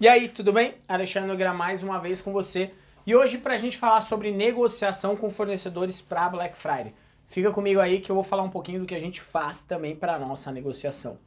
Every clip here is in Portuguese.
E aí, tudo bem? Alexandre Nogueira mais uma vez com você. E hoje para a gente falar sobre negociação com fornecedores para Black Friday. Fica comigo aí que eu vou falar um pouquinho do que a gente faz também para nossa negociação.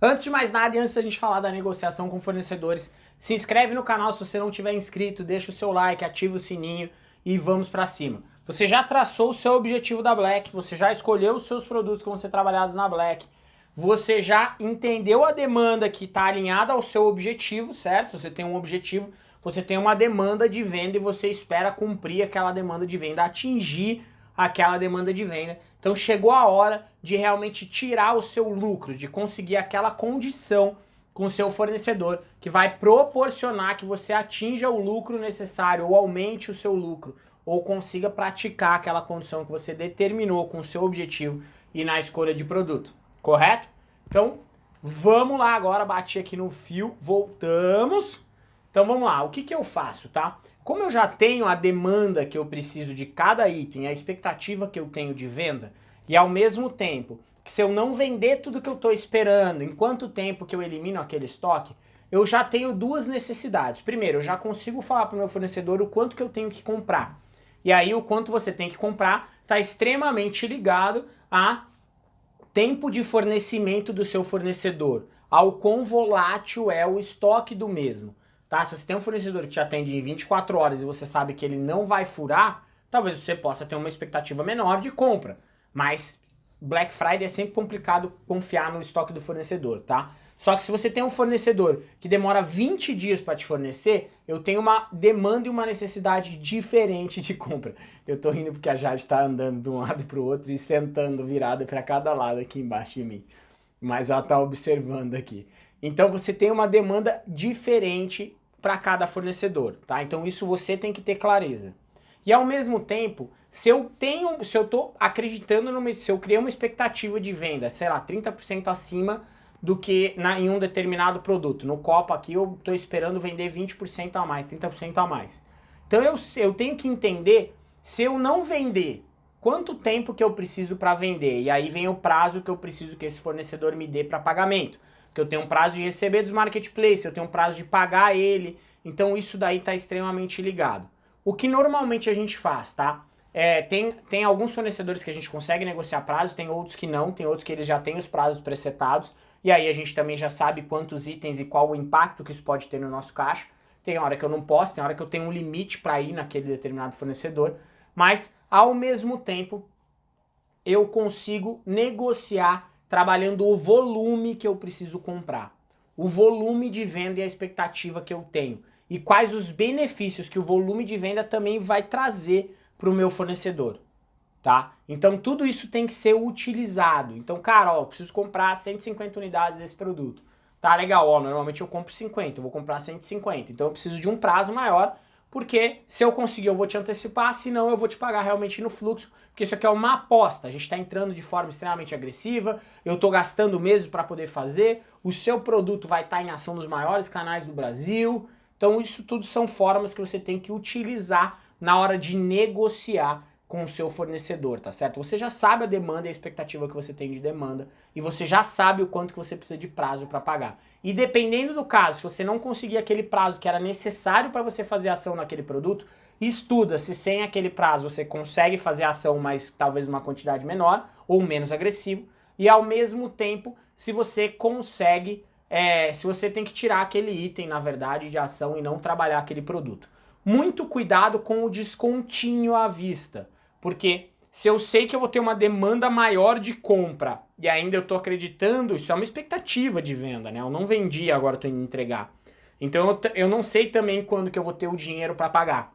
Antes de mais nada e antes da gente falar da negociação com fornecedores, se inscreve no canal se você não tiver inscrito, deixa o seu like, ativa o sininho e vamos para cima. Você já traçou o seu objetivo da Black, você já escolheu os seus produtos que vão ser trabalhados na Black, você já entendeu a demanda que está alinhada ao seu objetivo, certo? Você tem um objetivo, você tem uma demanda de venda e você espera cumprir aquela demanda de venda, atingir aquela demanda de venda. Então chegou a hora de realmente tirar o seu lucro, de conseguir aquela condição com o seu fornecedor que vai proporcionar que você atinja o lucro necessário ou aumente o seu lucro ou consiga praticar aquela condição que você determinou com o seu objetivo e na escolha de produto, correto? Então vamos lá agora, bati aqui no fio, voltamos. Então vamos lá, o que, que eu faço, tá? Como eu já tenho a demanda que eu preciso de cada item, a expectativa que eu tenho de venda, e ao mesmo tempo que se eu não vender tudo que eu estou esperando, em quanto tempo que eu elimino aquele estoque, eu já tenho duas necessidades. Primeiro, eu já consigo falar para o meu fornecedor o quanto que eu tenho que comprar. E aí o quanto você tem que comprar está extremamente ligado a tempo de fornecimento do seu fornecedor, ao quão volátil é o estoque do mesmo. Tá? Se você tem um fornecedor que te atende em 24 horas e você sabe que ele não vai furar, talvez você possa ter uma expectativa menor de compra. Mas Black Friday é sempre complicado confiar no estoque do fornecedor, tá? Só que se você tem um fornecedor que demora 20 dias para te fornecer, eu tenho uma demanda e uma necessidade diferente de compra. Eu tô rindo porque a Jade está andando de um lado para o outro e sentando virada para cada lado aqui embaixo de mim. Mas ela tá observando aqui. Então você tem uma demanda diferente para cada fornecedor, tá? Então isso você tem que ter clareza. E ao mesmo tempo, se eu tenho, se eu tô acreditando numa, se eu criei uma expectativa de venda, sei lá, 30% acima do que na, em um determinado produto. No copo aqui eu estou esperando vender 20% a mais, 30% a mais. Então eu, eu tenho que entender, se eu não vender, quanto tempo que eu preciso para vender. E aí vem o prazo que eu preciso que esse fornecedor me dê para pagamento que eu tenho um prazo de receber dos marketplaces, eu tenho um prazo de pagar ele, então isso daí está extremamente ligado. O que normalmente a gente faz, tá? É, tem, tem alguns fornecedores que a gente consegue negociar prazo, tem outros que não, tem outros que eles já têm os prazos presetados, e aí a gente também já sabe quantos itens e qual o impacto que isso pode ter no nosso caixa. Tem hora que eu não posso, tem hora que eu tenho um limite para ir naquele determinado fornecedor, mas ao mesmo tempo eu consigo negociar trabalhando o volume que eu preciso comprar, o volume de venda e a expectativa que eu tenho e quais os benefícios que o volume de venda também vai trazer para o meu fornecedor, tá? Então tudo isso tem que ser utilizado. Então, cara, ó, eu preciso comprar 150 unidades desse produto. Tá legal, ó, normalmente eu compro 50, eu vou comprar 150. Então eu preciso de um prazo maior porque se eu conseguir eu vou te antecipar, senão eu vou te pagar realmente no fluxo, porque isso aqui é uma aposta, a gente está entrando de forma extremamente agressiva, eu estou gastando mesmo para poder fazer, o seu produto vai estar tá em ação nos maiores canais do Brasil, então isso tudo são formas que você tem que utilizar na hora de negociar com o seu fornecedor, tá certo? Você já sabe a demanda e a expectativa que você tem de demanda e você já sabe o quanto que você precisa de prazo para pagar. E dependendo do caso, se você não conseguir aquele prazo que era necessário para você fazer ação naquele produto, estuda se sem aquele prazo você consegue fazer ação, mas talvez uma quantidade menor ou menos agressivo, e ao mesmo tempo se você consegue, é, se você tem que tirar aquele item, na verdade, de ação e não trabalhar aquele produto. Muito cuidado com o descontinho à vista. Porque se eu sei que eu vou ter uma demanda maior de compra e ainda eu estou acreditando, isso é uma expectativa de venda, né? Eu não vendi, agora estou indo entregar. Então eu, eu não sei também quando que eu vou ter o dinheiro para pagar.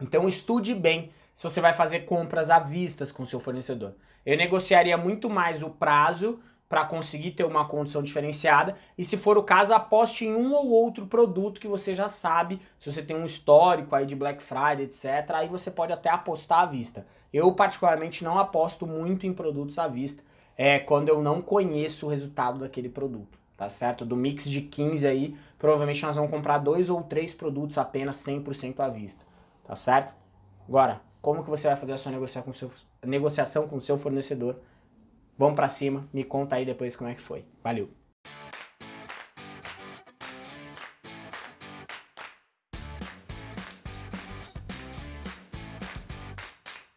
Então estude bem se você vai fazer compras à vista com seu fornecedor. Eu negociaria muito mais o prazo para conseguir ter uma condição diferenciada e se for o caso aposte em um ou outro produto que você já sabe, se você tem um histórico aí de Black Friday, etc, aí você pode até apostar à vista. Eu particularmente não aposto muito em produtos à vista, é quando eu não conheço o resultado daquele produto, tá certo? Do mix de 15 aí, provavelmente nós vamos comprar dois ou três produtos apenas 100% à vista. tá certo? Agora, como que você vai fazer a sua negociação com seu, negociação com o seu fornecedor? Vamos para cima, me conta aí depois como é que foi. Valeu!